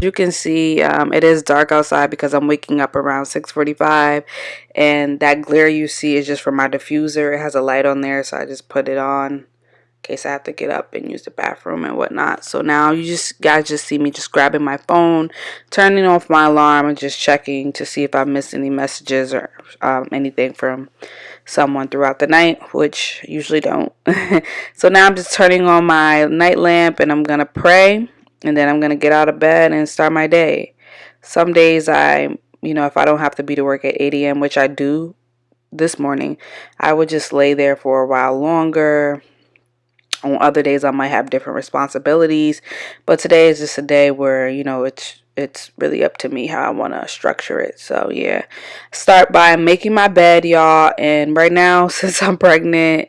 you can see um, it is dark outside because I'm waking up around 6:45 and that glare you see is just from my diffuser. It has a light on there so I just put it on in case I have to get up and use the bathroom and whatnot. So now you just guys just see me just grabbing my phone turning off my alarm and just checking to see if I missed any messages or um, anything from someone throughout the night which usually don't. So now I'm just turning on my night lamp and I'm gonna pray and then I'm going to get out of bed and start my day. Some days I, you know, if I don't have to be to work at 8 a.m., which I do this morning, I would just lay there for a while longer. On other days I might have different responsibilities, but today is just a day where, you know, it's it's really up to me how I want to structure it. So, yeah. Start by making my bed, y'all, and right now since I'm pregnant,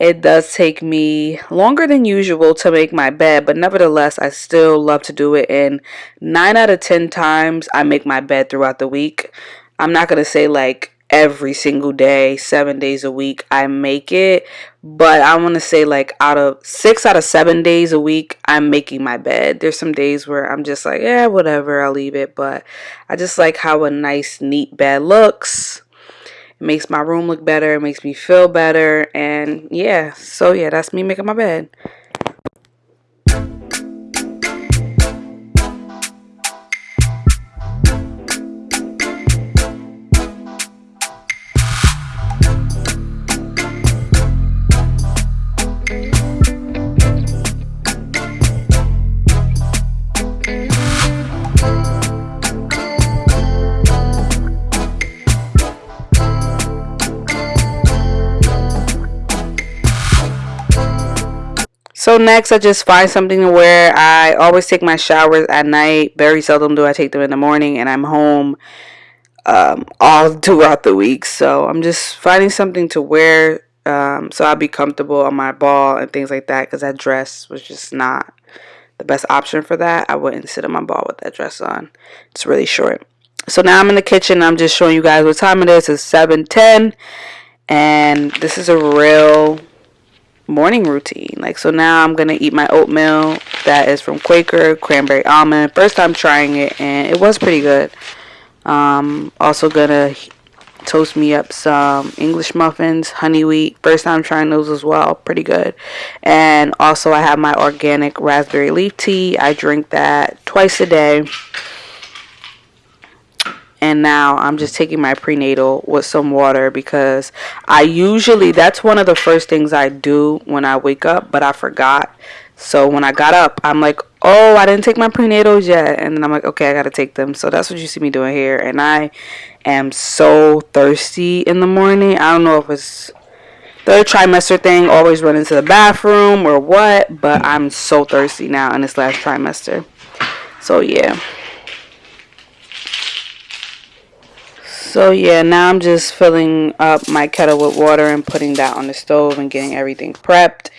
it does take me longer than usual to make my bed, but nevertheless, I still love to do it. And nine out of 10 times, I make my bed throughout the week. I'm not going to say like every single day, seven days a week, I make it. But I want to say like out of six out of seven days a week, I'm making my bed. There's some days where I'm just like, yeah, whatever, I'll leave it. But I just like how a nice, neat bed looks. It makes my room look better. It makes me feel better. And yeah, so yeah, that's me making my bed. So next I just find something to wear. I always take my showers at night. Very seldom do I take them in the morning and I'm home um, all throughout the week. So I'm just finding something to wear um, so I'll be comfortable on my ball and things like that because that dress was just not the best option for that. I wouldn't sit on my ball with that dress on. It's really short. So now I'm in the kitchen. I'm just showing you guys what time it is. It's 7.10 and this is a real morning routine. Like, so now I'm going to eat my oatmeal that is from Quaker, cranberry almond. First time trying it, and it was pretty good. Um, also going to toast me up some English muffins, honey wheat. First time trying those as well, pretty good. And also I have my organic raspberry leaf tea. I drink that twice a day and now I'm just taking my prenatal with some water because I usually that's one of the first things I do when I wake up but I forgot. So when I got up I'm like oh I didn't take my prenatals yet. And then I'm like okay I gotta take them. So that's what you see me doing here. And I am so thirsty in the morning. I don't know if it's third trimester thing always run into the bathroom or what but I'm so thirsty now in this last trimester. So yeah So yeah, now I'm just filling up my kettle with water and putting that on the stove and getting everything prepped.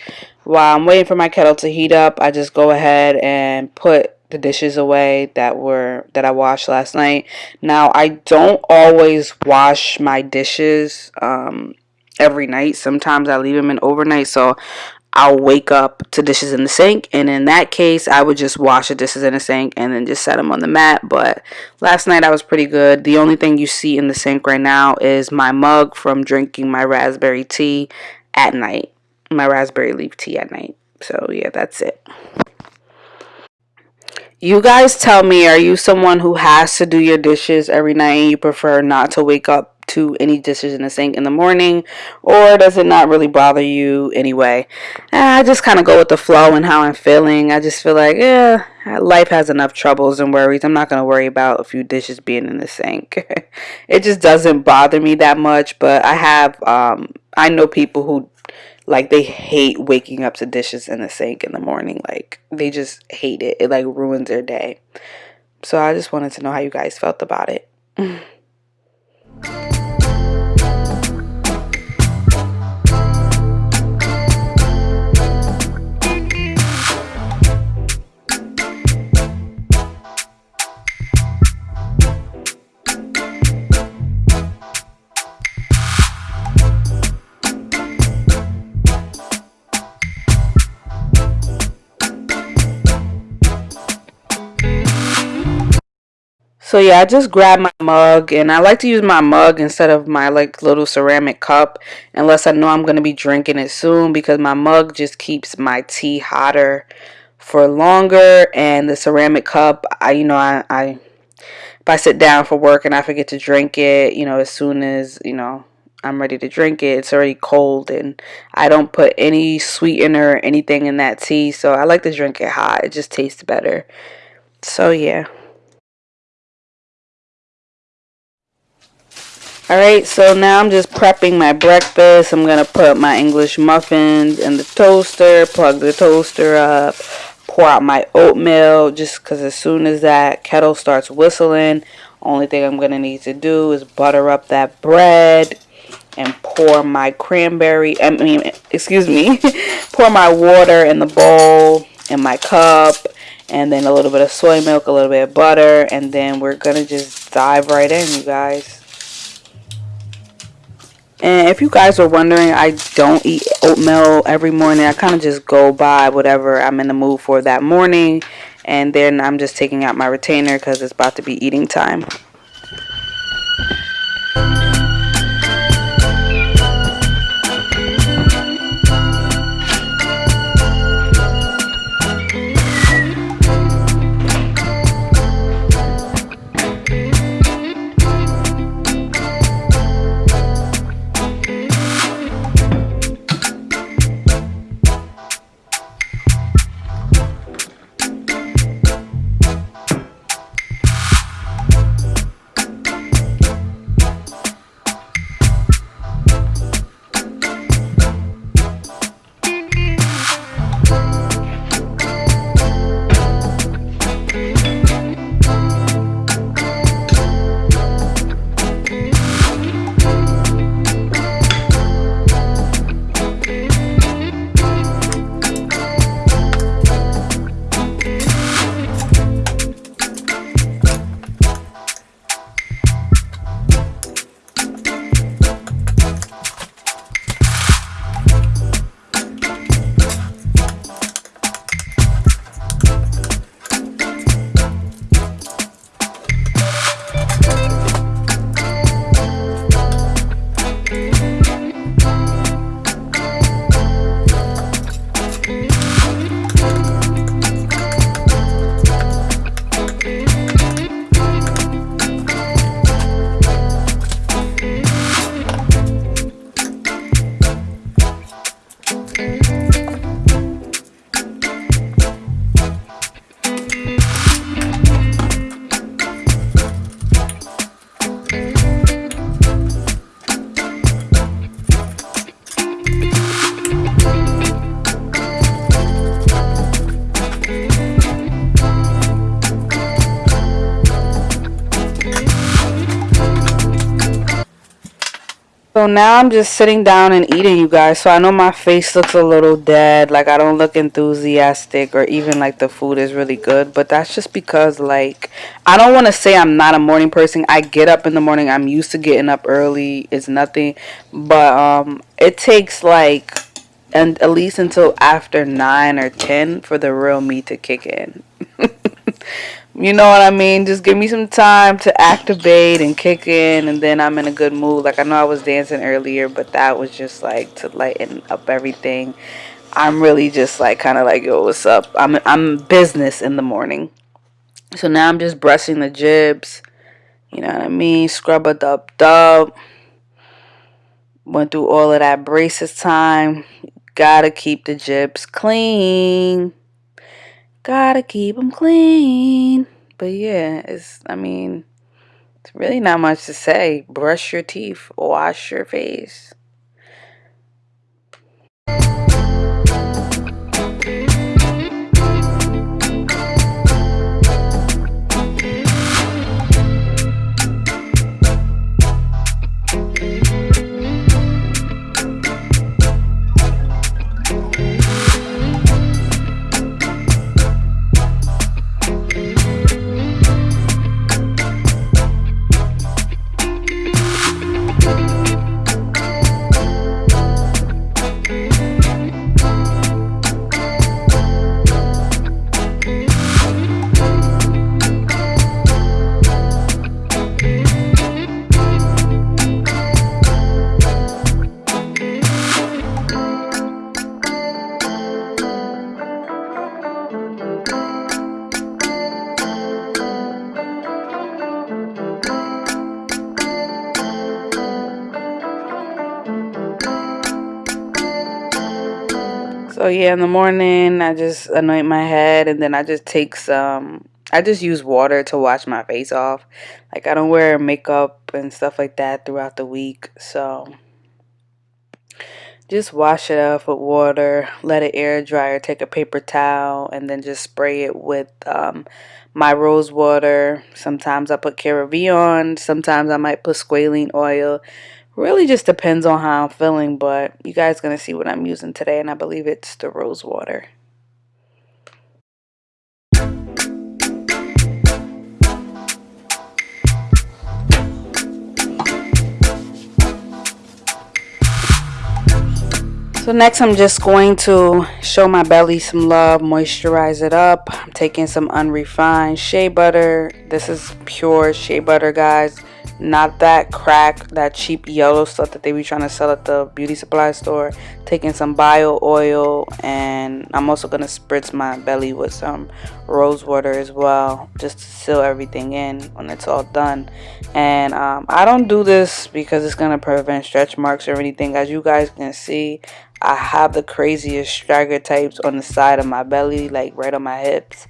While I'm waiting for my kettle to heat up, I just go ahead and put the dishes away that were that I washed last night. Now I don't always wash my dishes um, every night. Sometimes I leave them in overnight, so I'll wake up to dishes in the sink. And in that case, I would just wash the dishes in the sink and then just set them on the mat. But last night I was pretty good. The only thing you see in the sink right now is my mug from drinking my raspberry tea at night. My raspberry leaf tea at night. So yeah, that's it. You guys tell me, are you someone who has to do your dishes every night and you prefer not to wake up to any dishes in the sink in the morning or does it not really bother you anyway? I just kind of go with the flow and how i'm feeling. I just feel like yeah life has enough troubles and worries. I'm not going to worry about a few dishes being in the sink. It just doesn't bother me that much but i have um i know people who like they hate waking up to dishes in the sink in the morning. Like they just hate it. It like ruins their day. So i just wanted to know how you guys felt about it So yeah, I just grabbed my mug and I like to use my mug instead of my like little ceramic cup unless I know I'm going to be drinking it soon because my mug just keeps my tea hotter for longer and the ceramic cup I you know I, I if I sit down for work and I forget to drink it, you know, as soon as, you know, I'm ready to drink it, it's already cold and I don't put any sweetener or anything in that tea, so I like to drink it hot. It just tastes better. So yeah. Alright, so now I'm just prepping my breakfast. I'm going to put my English muffins in the toaster, plug the toaster up, pour out my oatmeal just because as soon as that kettle starts whistling, only thing I'm going to need to do is butter up that bread and pour my cranberry, I mean, excuse me, pour my water in the bowl in my cup and then a little bit of soy milk, a little bit of butter, and then we're going to just dive right in, you guys. And if you guys are wondering, I don't eat oatmeal every morning. I kind of just go by whatever I'm in the mood for that morning. And then I'm just taking out my retainer because it's about to be eating time. So now I'm just sitting down and eating, you guys. So I know my face looks a little dead. Like, I don't look enthusiastic or even like the food is really good. But that's just because, like, I don't want to say I'm not a morning person. I get up in the morning. I'm used to getting up early. It's nothing. But um, it takes, like, and at least until after 9 or 10 for the real me to kick in. You know what I mean? Just give me some time to activate and kick in, and then I'm in a good mood. Like I know I was dancing earlier, but that was just like to lighten up everything. I'm really just like kind of like, yo, what's up? I'm I'm business in the morning. So now I'm just brushing the jibs. You know what I mean? Scrub a dub dub. Went through all of that braces time. Gotta keep the jibs clean. Gotta keep them clean. But yeah, it's, I mean, it's really not much to say. Brush your teeth, wash your face. So yeah, in the morning I just anoint my head and then I just take some I just use water to wash my face off. Like I don't wear makeup and stuff like that throughout the week. So just wash it off with water, let it air dry or take a paper towel and then just spray it with um, my rose water. Sometimes I put CeraVe on, sometimes I might put squalene oil really just depends on how I'm feeling, but you guys going to see what I'm using today, and I believe it's the rose water. So next I'm just going to show my belly some love, moisturize it up. I'm taking some unrefined shea butter. This is pure shea butter, guys not that crack that cheap yellow stuff that they be trying to sell at the beauty supply store. Taking some bio oil and i'm also to spritz my belly with some rose water as well just to seal everything in when it's all done. And um, i don't do this because it's to prevent stretch marks or anything. As you guys can see i have the craziest straggler types on the side of my belly like right on my hips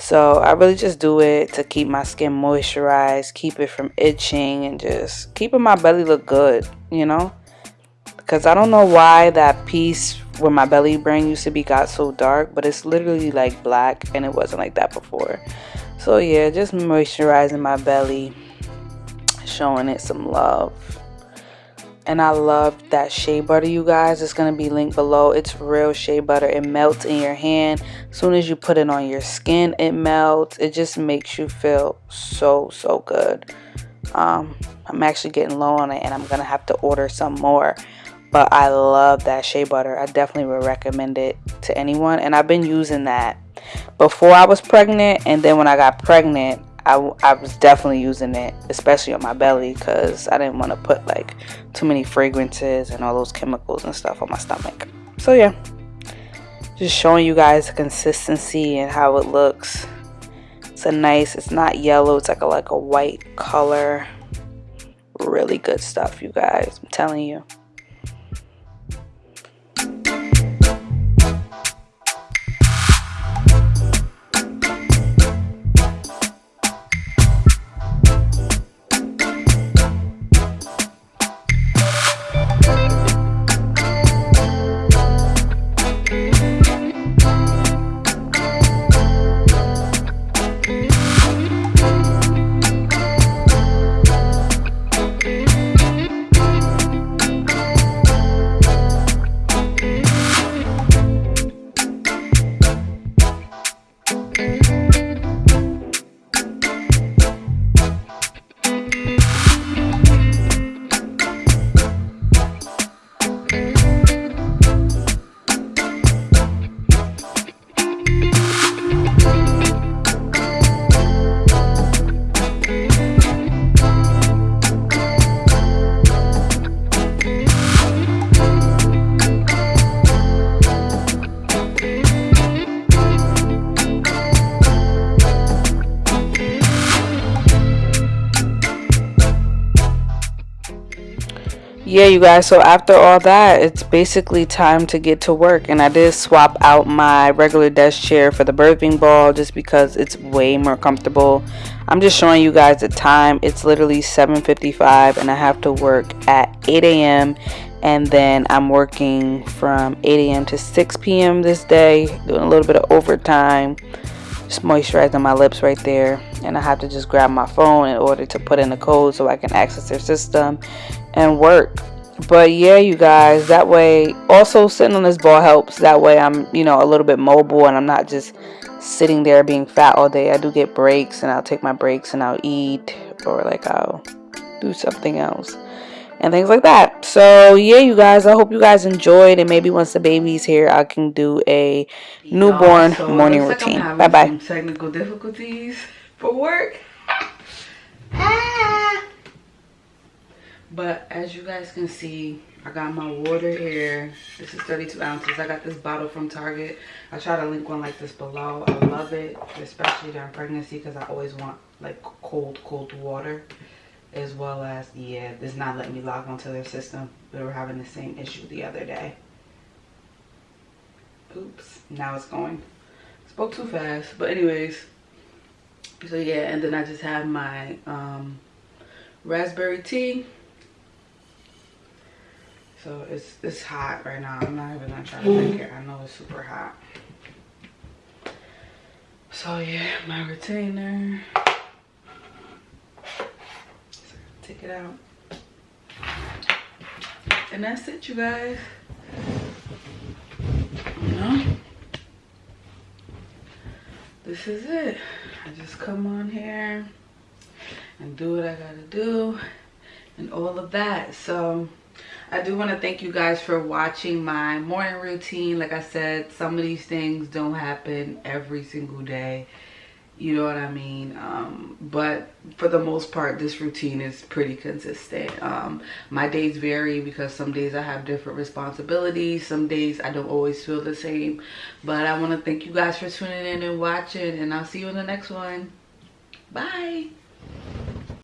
so I really just do it to keep my skin moisturized, keep it from itching, and just keeping my belly look good, you know? Because I don't know why that piece where my belly band used to be got so dark, but it's literally like black and it wasn't like that before. So yeah, just moisturizing my belly, showing it some love and I love that shea butter you guys. It's gonna be linked below. It's real shea butter. It melts in your hand. As soon as you put it on your skin it melts. It just makes you feel so so good. Um, I'm actually getting low on it and I'm gonna have to order some more. But I love that shea butter. I definitely would recommend it to anyone and I've been using that. Before I was pregnant and then when I got pregnant I, I was definitely using it, especially on my belly, because I didn't want to put like too many fragrances and all those chemicals and stuff on my stomach. So yeah, just showing you guys the consistency and how it looks. It's a nice, it's not yellow, it's like a like a white color. Really good stuff, you guys. I'm telling you. Yeah you guys so after all that it's basically time to get to work and I did swap out my regular desk chair for the birthing ball just because it's way more comfortable. I'm just showing you guys the time. It's literally 7:55 and I have to work at 8 a.m and then I'm working from 8 a.m to 6 p.m this day doing a little bit of overtime just moisturizing my lips right there. And I have to just grab my phone in order to put in the code so I can access their system and work. But yeah you guys that way also sitting on this ball helps. That way i'm you know a little bit mobile and i'm not just sitting there being fat all day. I do get breaks and i'll take my breaks and i'll eat or like i'll do something else and things like that so yeah you guys i hope you guys enjoyed and maybe once the baby's here i can do a newborn so morning routine bye bye technical difficulties for work ah. But as you guys can see, I got my water here. This is 32 ounces. I got this bottle from Target. I try to link one like this below. I love it, especially during pregnancy because I always want like cold, cold water. As well as, yeah, it's not letting me log onto their system. We were having the same issue the other day. oops now it's going. Spoke too fast but anyways. So yeah and then i just have my um raspberry tea. So it's it's hot right now. I'm not even gonna try to drink it. I know it's super hot. So yeah my retainer take it out. And that's it you guys. You know? This is it. I just come on here and do what i gotta do and all of that. So I do want to thank you guys for watching my morning routine. Like I said, some of these things don't happen every single day you know what i mean? Um, but for the most part this routine is pretty consistent. Um, my days vary because some days i have different responsibilities. Some days i don't always feel the same. But i want to thank you guys for tuning in and watching and i'll see you in the next one. Bye